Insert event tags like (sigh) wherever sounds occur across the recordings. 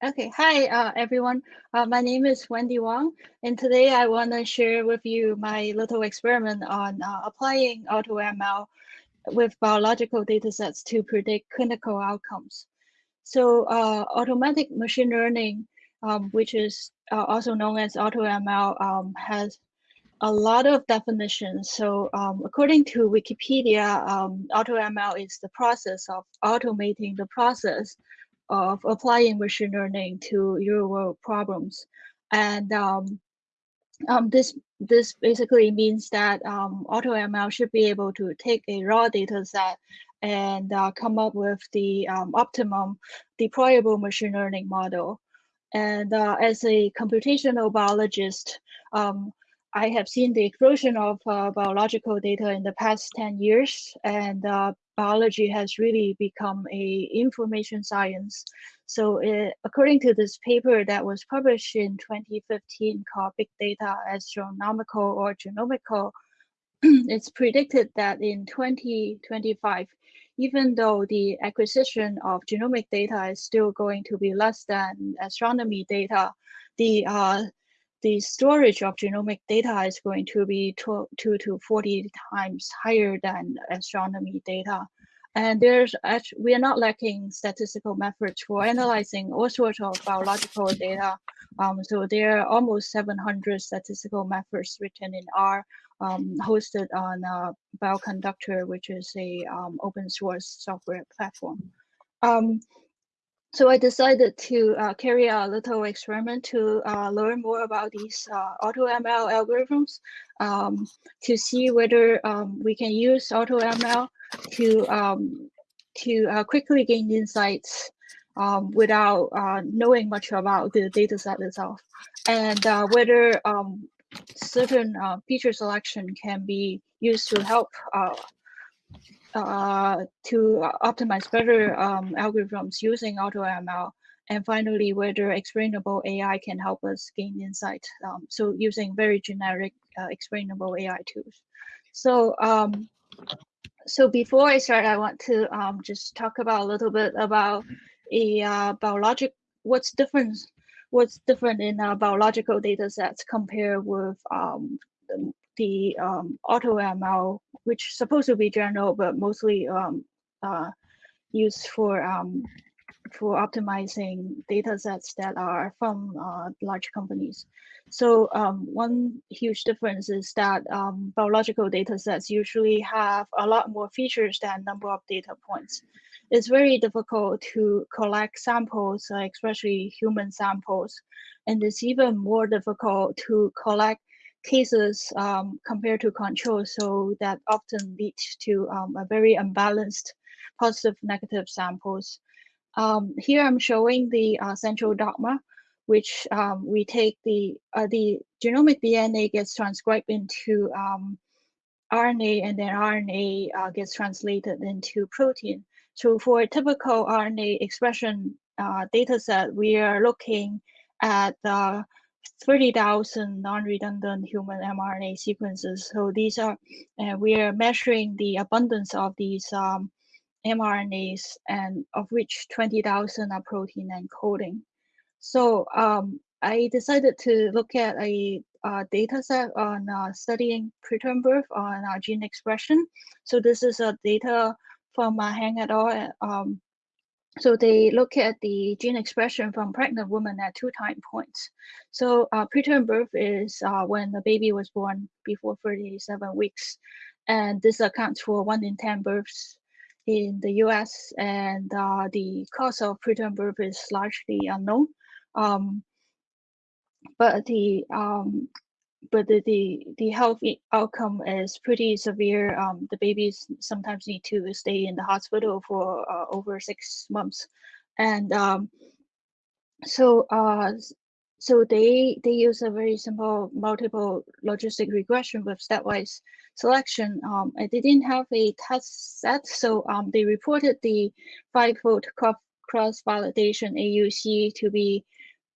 Okay, hi uh, everyone. Uh, my name is Wendy Wang, and today I want to share with you my little experiment on uh, applying AutoML with biological datasets to predict clinical outcomes. So uh, automatic machine learning, um, which is uh, also known as AutoML, um, has a lot of definitions. So um, according to Wikipedia, um, AutoML is the process of automating the process of applying machine learning to real world problems. And um, um, this this basically means that um, AutoML should be able to take a raw data set and uh, come up with the um, optimum deployable machine learning model. And uh, as a computational biologist, um, I have seen the explosion of uh, biological data in the past 10 years, and uh, biology has really become a information science. So it, according to this paper that was published in 2015 called Big Data Astronomical or Genomical, (clears throat) it's predicted that in 2025, even though the acquisition of genomic data is still going to be less than astronomy data, the uh, the storage of genomic data is going to be two, two to 40 times higher than astronomy data. And there's actually, we are not lacking statistical methods for analyzing all sorts of biological data. Um, so there are almost 700 statistical methods written in R, um, hosted on uh, Bioconductor, which is a um, open source software platform. So I decided to uh, carry out a little experiment to uh, learn more about these uh, AutoML algorithms um, to see whether um, we can use AutoML to um, to uh, quickly gain insights um, without uh, knowing much about the data set itself, and uh, whether um, certain feature selection can be used to help uh, to optimize better um, algorithms using AutoML, and finally whether explainable AI can help us gain insight. Um, so using very generic uh, explainable AI tools. So um, so before I start, I want to um, just talk about a little bit about a uh, biologic. What's different? What's different in uh, biological data sets compared with um, the, um, AutoML, which is supposed to be general, but mostly um, uh, used for um, for optimizing data sets that are from uh, large companies. So um, one huge difference is that um, biological data sets usually have a lot more features than number of data points. It's very difficult to collect samples, especially human samples, and it's even more difficult to collect cases um, compared to control. So that often leads to um, a very unbalanced positive negative samples. Um, here I'm showing the uh, central dogma, which um, we take the, uh, the genomic DNA gets transcribed into um, RNA and then RNA uh, gets translated into protein. So for a typical RNA expression uh, data set, we are looking at the 30,000 non-redundant human mRNA sequences. So these are, uh, we are measuring the abundance of these um, mRNAs and of which 20,000 are protein encoding. So um, I decided to look at a uh, data set on uh, studying preterm birth on uh, gene expression. So this is a data from uh, Hang et al. Um, so they look at the gene expression from pregnant women at two time points. So uh, preterm birth is uh, when the baby was born before 37 weeks. And this accounts for one in 10 births in the US and uh, the cause of preterm birth is largely unknown. Um, but the um, but the, the, the health outcome is pretty severe. Um, the babies sometimes need to stay in the hospital for uh, over six months. And um, so uh, so they they use a very simple multiple logistic regression with stepwise selection. Um, and they didn't have a test set, so um, they reported the five-fold cross validation AUC to be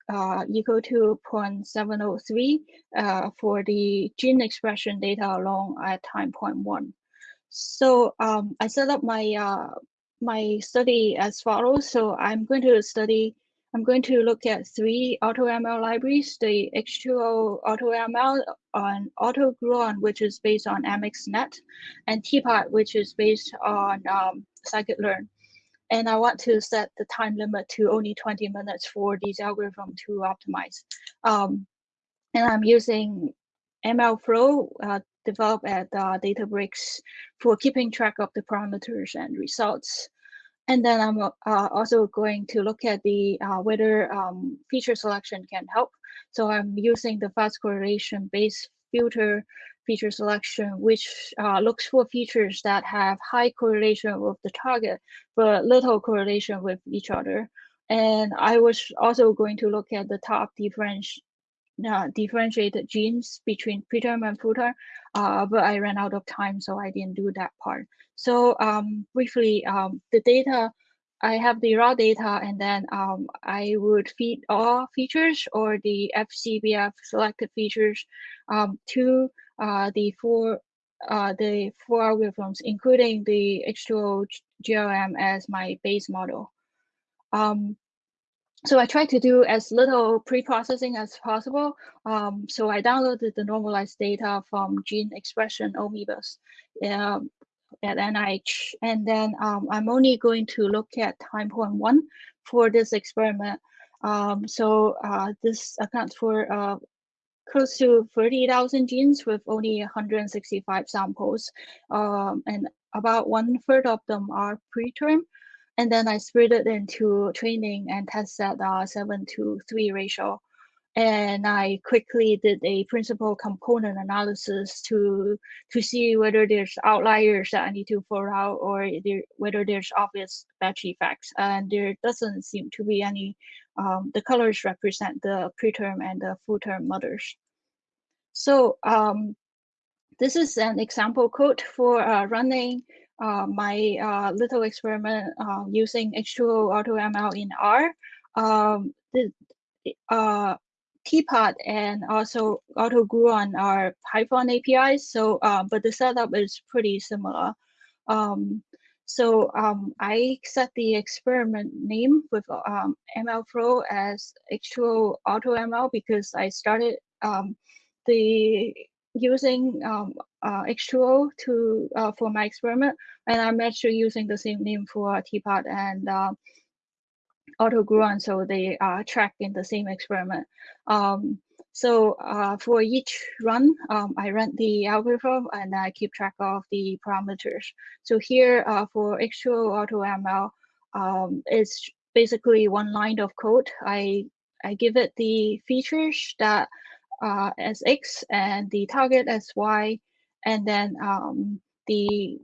uh, equal to 0.703 uh, for the gene expression data alone at time point one. So um, I set up my uh, my study as follows. So I'm going to study I'm going to look at three AutoML libraries, the H2O AutoML on AutoGluon, which is based on MXNet, and TPOT, which is based on um, scikit-learn. And I want to set the time limit to only 20 minutes for these algorithm to optimize. Um, and I'm using MLflow uh, developed at uh, Databricks for keeping track of the parameters and results. And then I'm uh, also going to look at the uh, whether um, feature selection can help. So I'm using the fast correlation based filter feature selection, which uh, looks for features that have high correlation with the target, but little correlation with each other. And I was also going to look at the top difference, uh, differentiated genes between preterm and full-term, uh, but I ran out of time, so I didn't do that part. So um, briefly, um, the data, I have the raw data, and then um, I would feed all features or the FCBF selected features um, to uh, the four uh, the four algorithms, including the H2O GLM as my base model. Um, so I tried to do as little pre-processing as possible. Um, so I downloaded the normalized data from Gene Expression Omnibus um, at NIH. And then um, I'm only going to look at time point one for this experiment. Um, so uh, this accounts for uh, close to 30,000 genes with only 165 samples. Um, and about one third of them are preterm. And then I split it into training and test set uh, seven to three ratio. And I quickly did a principal component analysis to to see whether there's outliers that I need to throw out or there, whether there's obvious batch effects. And there doesn't seem to be any. Um, the colors represent the preterm and the full-term mothers. So um, this is an example code for uh, running uh, my uh, little experiment uh, using H2O AutoML in R. Um, the uh, TPOT and also AutoGluon are Python APIs, so uh, but the setup is pretty similar. Um, so um, I set the experiment name with um, MLflow as H2O AutoML because I started um, the using um, uh, H2O to uh, for my experiment, and I'm actually using the same name for TPOT and uh, AutoGluon, so they are tracked in the same experiment. Um, so uh, for each run, um, I run the algorithm and I keep track of the parameters. So here uh, for H2O AutoML, um, it's basically one line of code. I I give it the features that uh, as X and the target as Y, and then um, the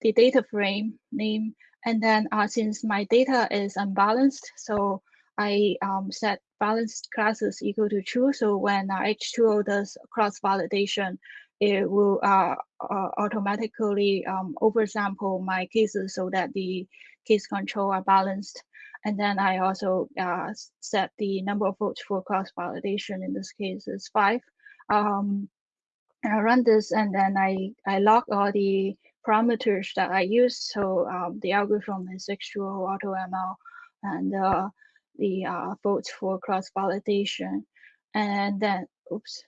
the data frame name. And then uh, since my data is unbalanced, so I um, set balanced classes equal to true. So when uh, H2O does cross validation, it will uh, uh, automatically um, oversample my cases so that the case control are balanced. And then I also uh, set the number of folds for cross validation. In this case, is five. Um, and I run this, and then I I log all the parameters that I use. So um, the algorithm is H2O AutoML, and uh, the uh, folds for cross validation, and then oops,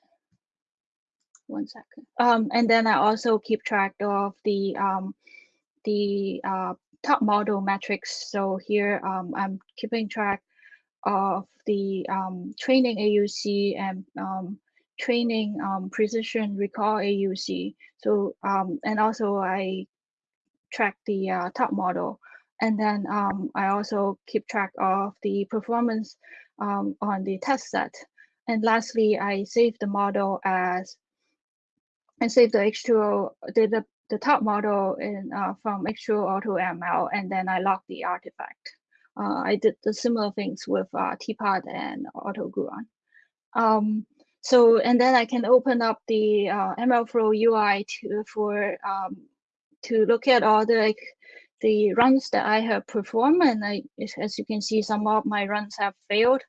one second. Um, and then I also keep track of the um, the uh, top model metrics. So here um, I'm keeping track of the um, training AUC and um, training um, precision recall AUC. So um, and also I track the uh, top model. And then um, I also keep track of the performance on the test set. And lastly, I save the model as and save the H2O, the, the top model in uh, from H2O Auto ML, and then I log the artifact. Uh, I did the similar things with uh, TPOT and AutoGluon. Um, so, and then I can open up the uh, MLflow UI to, for um, to look at all the the runs that I have performed, and I, as you can see, some of my runs have failed.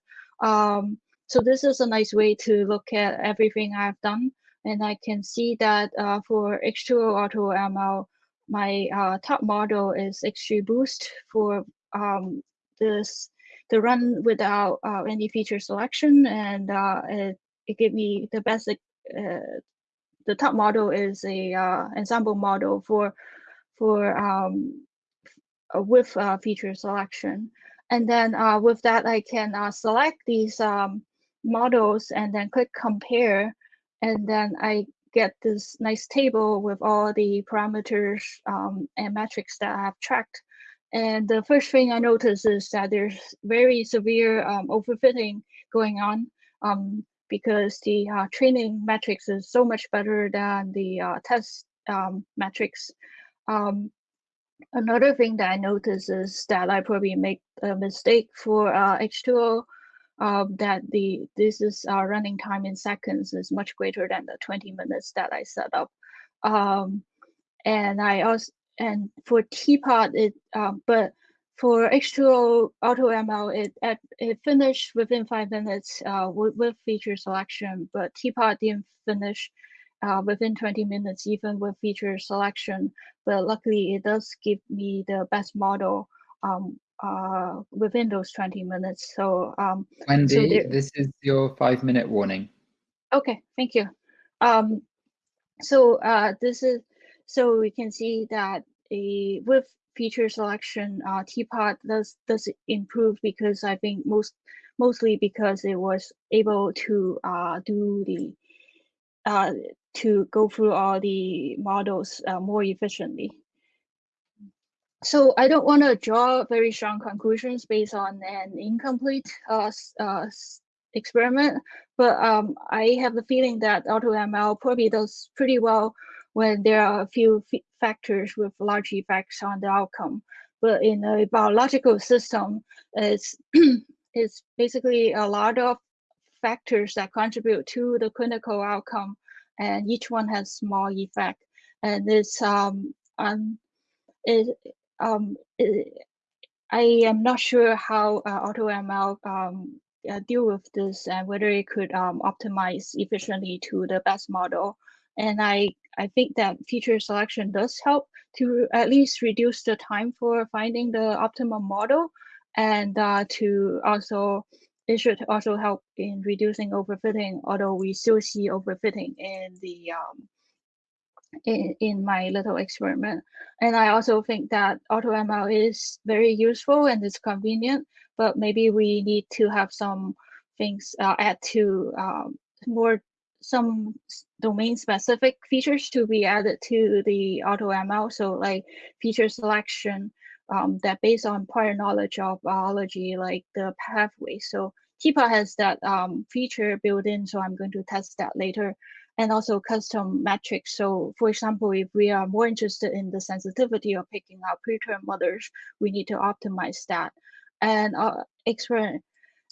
Um, so this is a nice way to look at everything I've done. And I can see that uh, for H2O Auto ML, my uh, top model is XGBoost for um, this the run without uh, any feature selection, and uh, it, it gave me the basic. Uh, the top model is a uh, ensemble model for for um, with feature selection, and then with that I can select these um, models and then click compare, and then I get this nice table with all the parameters um, and metrics that I have tracked. And the first thing I notice is that there's very severe um, overfitting going on um, because the uh, training metrics is so much better than the uh, test um, metrics. Um, another thing that I notice is that I probably make a mistake for uh, H2O um, that the this is uh, running time in seconds is much greater than the 20 minutes that I set up. Um, and I also and for TPOT it um, but for H2O AutoML it it, it finished within five minutes uh, with, with feature selection, but TPOT didn't finish uh, within 20 minutes even with feature selection. But luckily it does give me the best model um, uh, within those 20 minutes. So, um, Wendy, so there, this is your five minute warning. Okay, thank you. Um, so uh, this is, so we can see that a, with feature selection, uh, TPOT does, does improve because I think most, mostly because it was able to uh, do the, uh, to go through all the models uh, more efficiently. So I don't want to draw very strong conclusions based on an incomplete uh, uh, experiment, but um, I have the feeling that AutoML probably does pretty well when there are a few factors with large effects on the outcome. But in a biological system, it's, (clears throat) it's basically a lot of factors that contribute to the clinical outcome, and each one has small effect. And it's um, um, it, um, I am not sure how uh, AutoML um, uh, deal with this and whether it could um, optimize efficiently to the best model. And I, I think that feature selection does help to at least reduce the time for finding the optimum model and uh, to also, it should also help in reducing overfitting, although we still see overfitting in the um, in, in my little experiment. And I also think that AutoML is very useful and it's convenient, but maybe we need to have some things uh, add to um, more some domain specific features to be added to the AutoML. So like feature selection um, that based on prior knowledge of biology, like the pathway. So TPOT has that um, feature built in, so I'm going to test that later and also custom metrics. So for example, if we are more interested in the sensitivity of picking out preterm mothers, we need to optimize that. And uh, explain,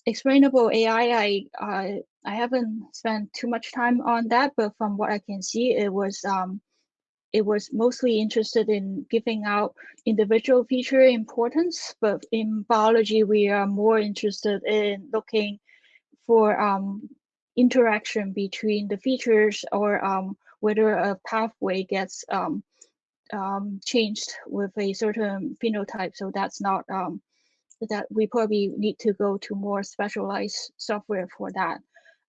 explainable AI, I, I, I haven't spent too much time on that, but from what I can see, it was um, it was mostly interested in giving out individual feature importance, but in biology, we are more interested in looking for um, interaction between the features or um, whether a pathway gets um, um, changed with a certain phenotype. So that's not um, that we probably need to go to more specialized software for that.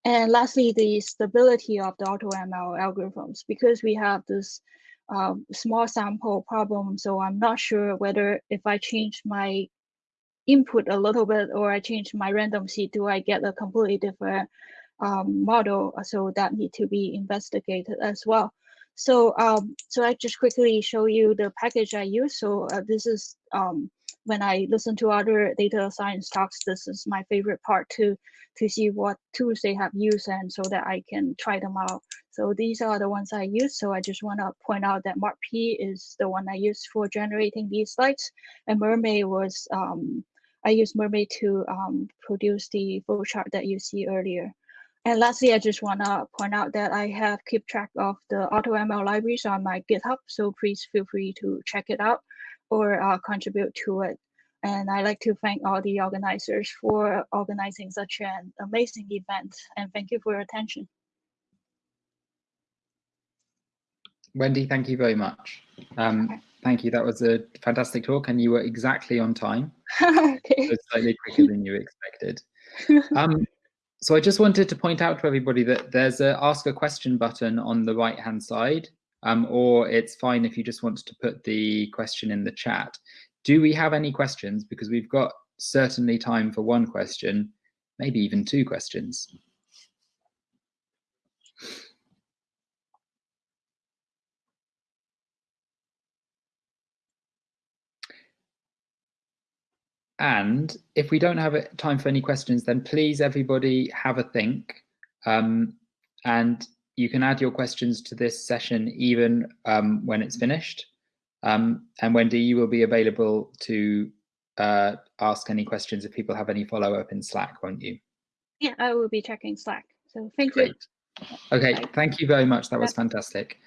And lastly, the stability of the AutoML algorithms, because we have this um, small sample problem. So I'm not sure whether if I change my input a little bit or I change my random seed, do I get a completely different um, model, so that need to be investigated as well. So, um, so I just quickly show you the package I use. So uh, this is um, when I listen to other data science talks, this is my favorite part to to see what tools they have used and so that I can try them out. So these are the ones I use. So I just want to point out that Marp is the one I used for generating these slides, and Mermaid was um, I used Mermaid to um, produce the flowchart that you see earlier. And lastly, I just want to point out that I have keep track of the AutoML libraries on my GitHub, so please feel free to check it out or uh, contribute to it. And I'd like to thank all the organizers for organizing such an amazing event. And thank you for your attention. Wendy, thank you very much. Um, okay. Thank you. That was a fantastic talk, and you were exactly on time. (laughs) okay. So slightly quicker than you expected. (laughs) Um, so I just wanted to point out to everybody that there's a ask a question button on the right hand side, um, or it's fine if you just want to put the question in the chat. Do we have any questions? Because we've got certainly time for one question, maybe even two questions. And if we don't have time for any questions, then please everybody have a think. Um, and you can add your questions to this session even um, when it's finished. Um, and Wendy, you will be available to uh, ask any questions if people have any follow-up in Slack, won't you? Yeah, I will be checking Slack. So thank Great. you. Okay, thank you very much. That was fantastic.